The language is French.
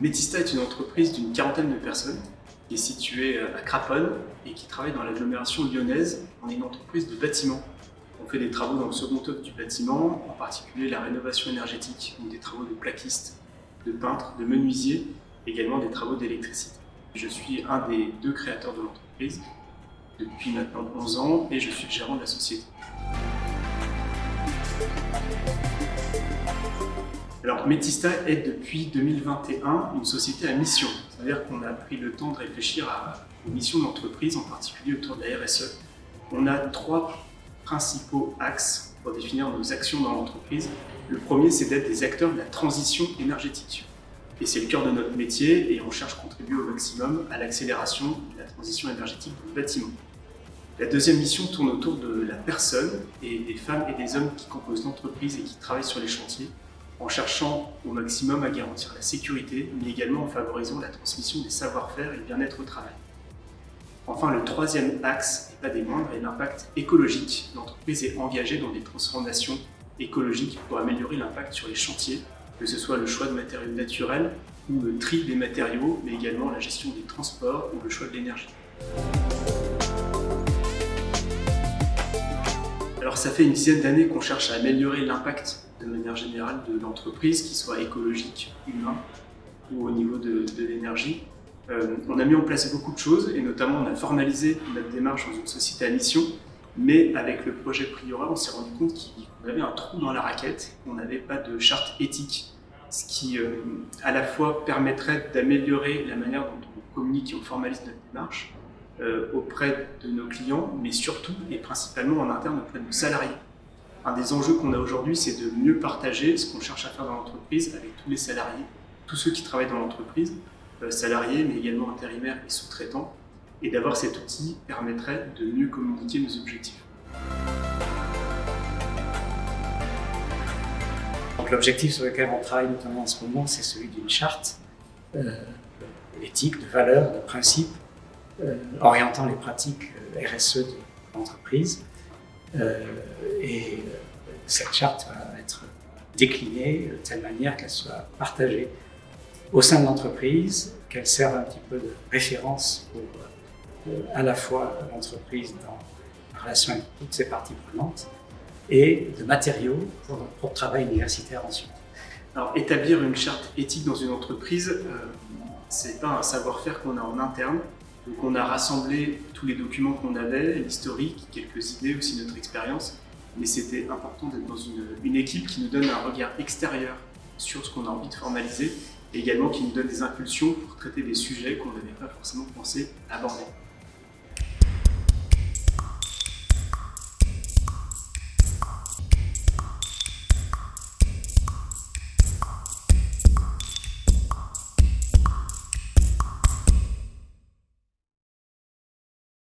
Métista est une entreprise d'une quarantaine de personnes qui est située à Craponne et qui travaille dans l'agglomération lyonnaise. On est une entreprise de bâtiment. On fait des travaux dans le second œuvre du bâtiment, en particulier la rénovation énergétique, donc des travaux de plaquistes, de peintres, de menuisiers, également des travaux d'électricité. Je suis un des deux créateurs de l'entreprise depuis maintenant 11 ans et je suis le gérant de la société. Alors Métista est depuis 2021 une société à mission. C'est-à-dire qu'on a pris le temps de réfléchir à, aux missions de l'entreprise, en particulier autour de la RSE. On a trois principaux axes pour définir nos actions dans l'entreprise. Le premier, c'est d'être des acteurs de la transition énergétique. Et c'est le cœur de notre métier et on cherche à contribuer au maximum à l'accélération de la transition énergétique du bâtiment. La deuxième mission tourne autour de la personne et des femmes et des hommes qui composent l'entreprise et qui travaillent sur les chantiers en cherchant au maximum à garantir la sécurité, mais également en favorisant la transmission des savoir-faire et le bien-être au travail. Enfin, le troisième axe, et pas des moindres, est l'impact écologique. L'entreprise est engagée dans des transformations écologiques pour améliorer l'impact sur les chantiers, que ce soit le choix de matériaux naturels ou le tri des matériaux, mais également la gestion des transports ou le choix de l'énergie. Alors ça fait une dizaine d'années qu'on cherche à améliorer l'impact de manière générale de l'entreprise, qu'il soit écologique, humain ou au niveau de, l'énergie. Euh, on a mis en place beaucoup de choses et notamment on a formalisé notre démarche dans une société à mission, mais avec le projet Priora, on s'est rendu compte qu'on avait un trou dans la raquette, on n'avait pas de charte éthique, ce qui euh, à la fois permettrait d'améliorer la manière dont on communique et on formalise notre démarche auprès de nos clients, mais surtout et principalement en interne auprès de nos salariés. Un des enjeux qu'on a aujourd'hui, c'est de mieux partager ce qu'on cherche à faire dans l'entreprise avec tous les salariés, tous ceux qui travaillent dans l'entreprise, euh, salariés, mais également intérimaires et sous-traitants. Et d'avoir cet outil permettrait de mieux communiquer nos objectifs. L'objectif sur lequel on travaille notamment en ce moment, c'est celui d'une charte euh, éthique, de valeurs, de principes, euh, orientant les pratiques euh, RSE de l'entreprise. Euh, et cette charte va être déclinée de telle manière qu'elle soit partagée au sein de l'entreprise, qu'elle serve un petit peu de référence pour à la fois l'entreprise dans la relation avec toutes ses parties prenantes et de matériaux pour notre travail universitaire ensuite. Alors, établir une charte éthique dans une entreprise, euh, c'est pas un savoir-faire qu'on a en interne. Donc, on a rassemblé tous les documents qu'on avait, l'historique, quelques idées, aussi notre expérience. Mais c'était important d'être dans une, une équipe qui nous donne un regard extérieur sur ce qu'on a envie de formaliser et également qui nous donne des impulsions pour traiter des sujets qu'on n'avait pas forcément pensé aborder.